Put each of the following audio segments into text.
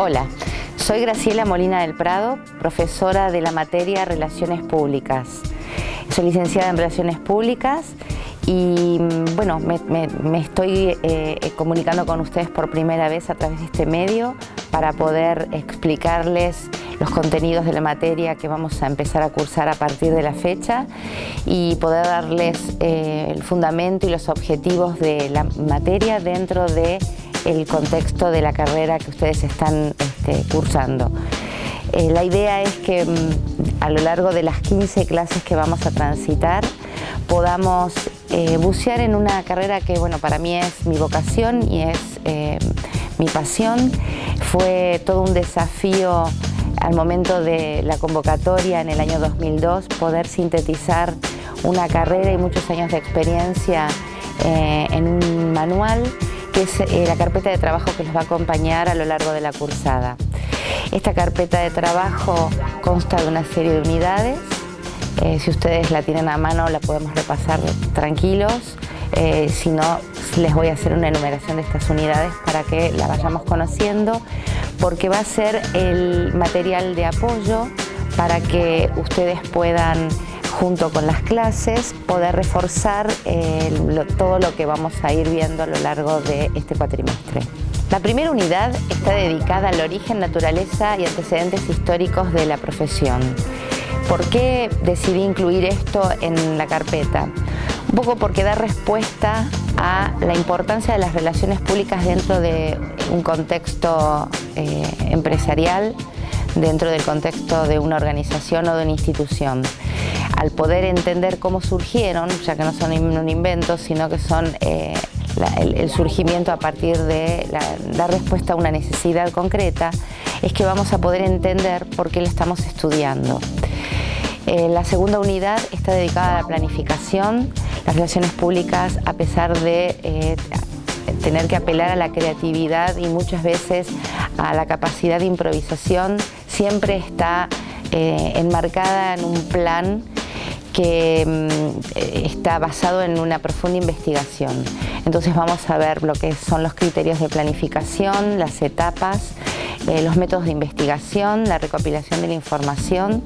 Hola, soy Graciela Molina del Prado, profesora de la materia Relaciones Públicas. Soy licenciada en Relaciones Públicas y mm, bueno, me, estoy eh, comunicando con ustedes por primera vez a través de este medio para poder explicarles los contenidos de la materia que vamos a empezar a cursar a partir de la fecha y poder darles eh, el fundamento y los objetivos de la materia dentro de el contexto de la carrera que ustedes están este, cursando. Eh, la idea es que mm, a lo largo de las 15 clases que vamos a transitar podamos eh, bucear en una carrera que bueno, para mí es mi vocación y es eh, mi pasión. Fue todo un desafío al momento de la convocatoria en el año 2002 poder sintetizar una carrera y muchos años de experiencia en un manual es eh, la carpeta de trabajo que los va a acompañar a lo largo de la cursada. Esta carpeta de trabajo consta de una serie de unidades. Eh, si ustedes la tienen a mano la podemos repasar tranquilos. Eh, si no, les voy a hacer una enumeración de estas unidades para que la vayamos conociendo porque va a ser el material de apoyo para que ustedes puedan junto con las clases, poder reforzar eh, todo lo que vamos a ir viendo a lo largo de este cuatrimestre. La primera unidad está dedicada al origen, naturaleza y antecedentes históricos de la profesión. ¿Por qué decidí incluir esto en la carpeta? Un poco porque da respuesta a la importancia de las relaciones públicas dentro de un contexto eh, empresarial, dentro del contexto de una organización o de una institución al poder entender cómo surgieron, ya que no son un invento, sino que son eh, el, surgimiento a partir de dar respuesta a una necesidad concreta, es que vamos a poder entender por qué lo estamos estudiando. Eh, la segunda unidad está dedicada a la planificación, las relaciones públicas, a pesar de eh, tener que apelar a la creatividad y muchas veces a la capacidad de improvisación, siempre está enmarcada en un plan que mm, está basado en una profunda investigación. Entonces vamos a ver lo que son los criterios de planificación, las etapas, eh, los métodos de investigación, la recopilación de la información,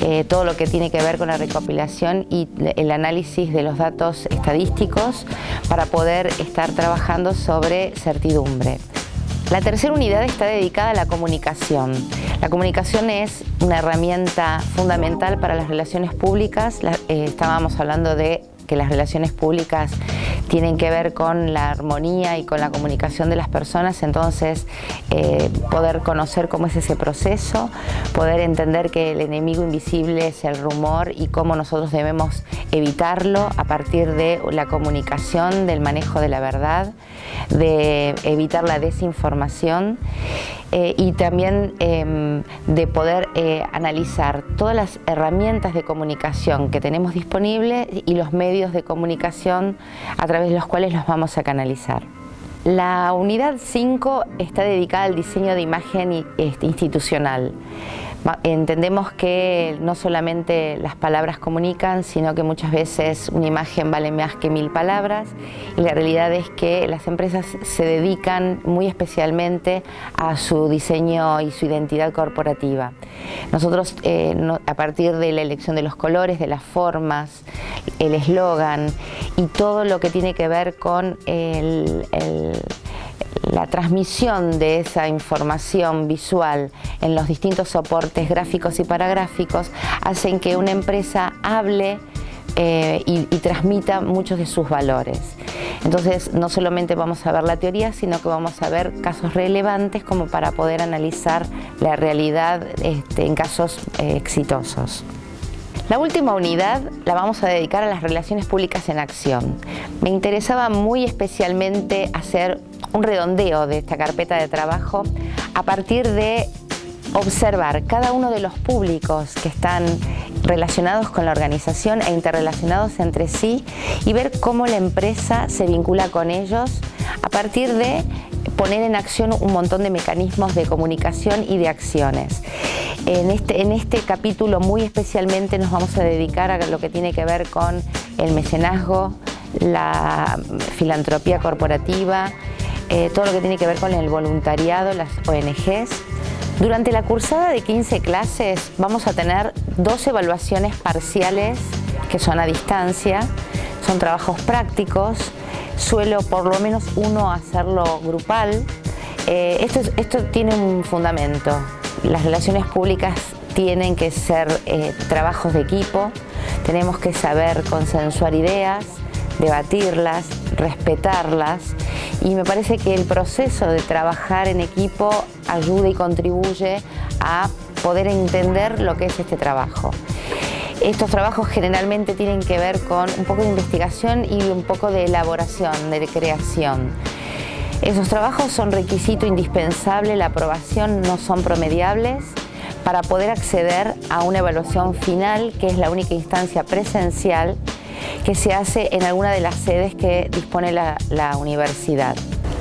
eh, todo lo que tiene que ver con la recopilación y el análisis de los datos estadísticos para poder estar trabajando sobre certidumbre. La tercera unidad está dedicada a la comunicación. La comunicación es una herramienta fundamental para las relaciones públicas. Eh, estábamos hablando de que las relaciones públicas tienen que ver con la armonía y con la comunicación de las personas, entonces eh, poder conocer cómo es ese proceso, poder entender que el enemigo invisible es el rumor y cómo nosotros debemos evitarlo a partir de la comunicación, del manejo de la verdad, de evitar la desinformación eh, y también em, de poder eh, analizar todas las herramientas de comunicación que tenemos disponibles y los medios de comunicación a través de los cuales los vamos a canalizar. La unidad 5 está dedicada al diseño de imagen este, institucional. Entendemos que no solamente las palabras comunican, sino que muchas veces una imagen vale más que mil palabras y la realidad es que las empresas se dedican muy especialmente a su diseño y su identidad corporativa. Nosotros, eh, a partir de la elección de los colores, de las formas, el eslogan y todo lo que tiene que ver con el la transmisión de esa información visual en los distintos soportes gráficos y paragráficos hacen que una empresa hable eh, y, transmita muchos de sus valores. Entonces no solamente vamos a ver la teoría, sino que vamos a ver casos relevantes como para poder analizar la realidad este, en casos eh, exitosos. La última unidad la vamos a dedicar a las relaciones públicas en acción. Me interesaba muy especialmente hacer un redondeo de esta carpeta de trabajo a partir de observar cada uno de los públicos que están relacionados con la organización e interrelacionados entre sí y ver cómo la empresa se vincula con ellos a partir de poner en acción un montón de mecanismos de comunicación y de acciones. En este, en este capítulo muy especialmente nos vamos a dedicar a lo que tiene que ver con el mecenazgo, la filantropía corporativa, eh, todo lo que tiene que ver con el voluntariado, las ONGs. Durante la cursada de 15 clases vamos a tener dos evaluaciones parciales que son a distancia, son trabajos prácticos, suelo por lo menos uno hacerlo grupal. Eh, esto, tiene un fundamento, las relaciones públicas tienen que ser eh, trabajos de equipo, tenemos que saber consensuar ideas, debatirlas, respetarlas y me parece que el proceso de trabajar en equipo ayuda y contribuye a poder entender lo que es este trabajo. Estos trabajos generalmente tienen que ver con un poco de investigación y un poco de elaboración, de creación. Esos trabajos son requisito indispensable, la aprobación no son promediables para poder acceder a una evaluación final, que es la única instancia presencial que se hace en alguna de las sedes que dispone la, universidad.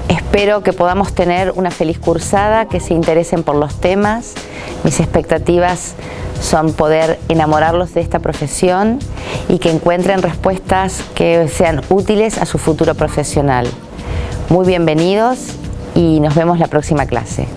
Espero que podamos tener una feliz cursada, que se interesen por los temas. Mis expectativas son poder enamorarlos de esta profesión y que encuentren respuestas que sean útiles a su futuro profesional. Muy bienvenidos y nos vemos la próxima clase.